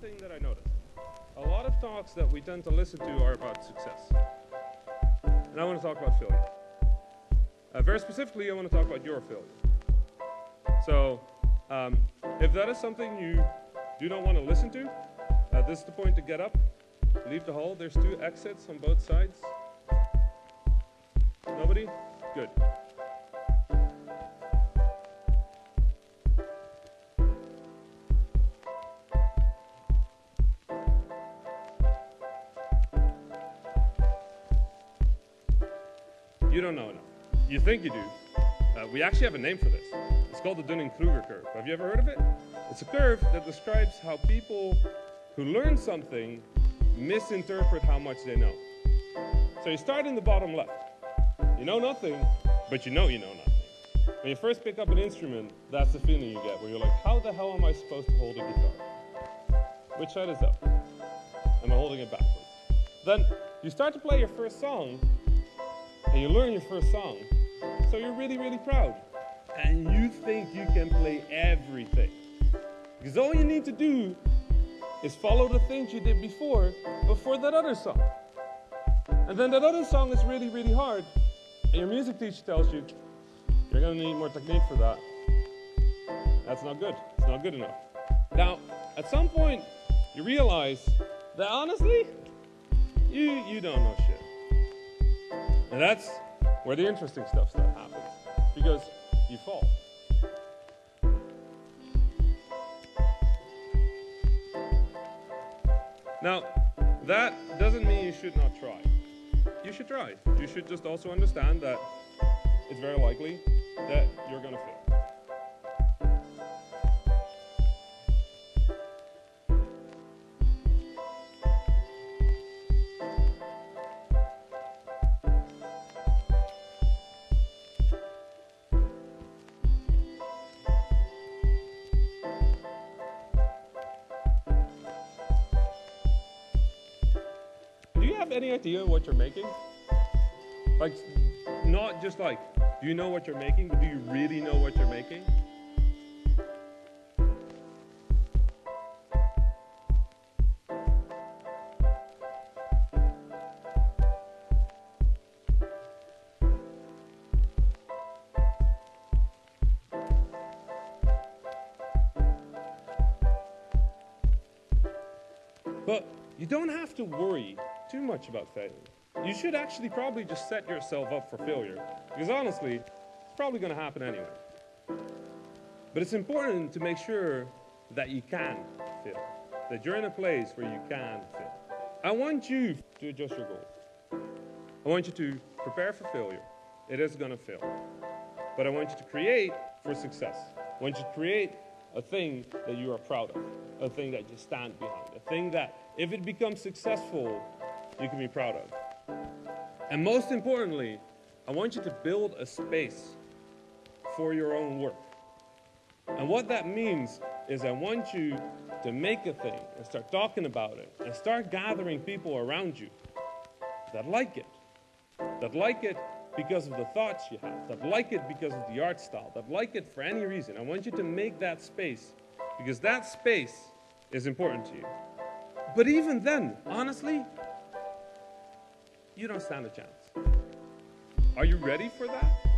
thing that I noticed. A lot of talks that we tend to listen to are about success. And I want to talk about failure. Uh, very specifically, I want to talk about your failure. So, um, if that is something you do not want to listen to, uh, this is the point to get up, leave the hall. There's two exits on both sides. Nobody? Good. You don't know enough. You think you do. Uh, we actually have a name for this. It's called the Dunning-Kruger curve. Have you ever heard of it? It's a curve that describes how people who learn something misinterpret how much they know. So you start in the bottom left. You know nothing, but you know you know nothing. When you first pick up an instrument, that's the feeling you get, where you're like, how the hell am I supposed to hold a guitar? Which side is up? Am I holding it backwards? Then you start to play your first song, and you learn your first song. So you're really, really proud. And you think you can play everything. Because all you need to do is follow the things you did before, before that other song. And then that other song is really, really hard. And your music teacher tells you, you're going to need more technique for that. That's not good. It's not good enough. Now, at some point, you realize that honestly, you, you don't know shit. And that's where the interesting stuff happens. Because you fall. Now, that doesn't mean you should not try. You should try. You should just also understand that it's very likely that you're going to fail. Have any idea what you're making? Like, not just like, do you know what you're making, but do you really know what you're making? But you don't have to worry too much about failure. You should actually probably just set yourself up for failure. Because honestly, it's probably going to happen anyway. But it's important to make sure that you can fail. That you're in a place where you can fail. I want you to adjust your goals. I want you to prepare for failure. It is going to fail. But I want you to create for success. I want you to create a thing that you are proud of, a thing that you stand behind, a thing that, if it becomes successful, you can be proud of. And most importantly, I want you to build a space for your own work. And what that means is I want you to make a thing and start talking about it and start gathering people around you that like it, that like it because of the thoughts you have, that like it because of the art style, that like it for any reason. I want you to make that space because that space is important to you. But even then, honestly, you don't stand a chance. Are you ready for that?